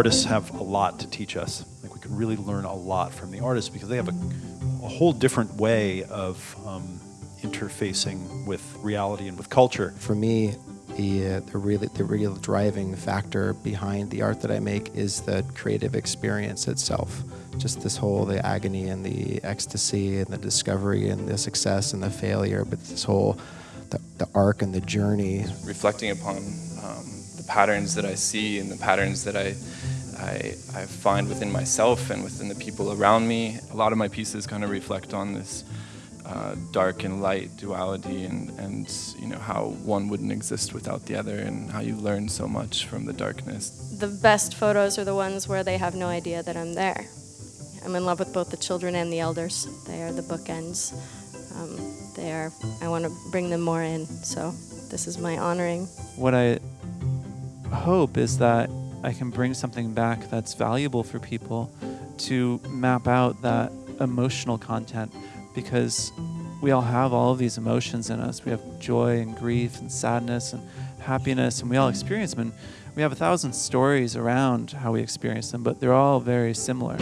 artists have a lot to teach us. Like we can really learn a lot from the artists because they have a, a whole different way of um, interfacing with reality and with culture. For me, the, uh, the really the real driving factor behind the art that I make is the creative experience itself. Just this whole the agony and the ecstasy and the discovery and the success and the failure, but this whole the, the arc and the journey. Reflecting upon um, the patterns that I see and the patterns that I, I, I find within myself and within the people around me. A lot of my pieces kind of reflect on this uh, dark and light duality and, and you know how one wouldn't exist without the other and how you learn so much from the darkness. The best photos are the ones where they have no idea that I'm there. I'm in love with both the children and the elders. They are the bookends. Um, they are, I want to bring them more in, so this is my honoring. What I hope is that I can bring something back that's valuable for people to map out that emotional content because we all have all of these emotions in us. We have joy and grief and sadness and happiness, and we all experience them. And we have a thousand stories around how we experience them, but they're all very similar.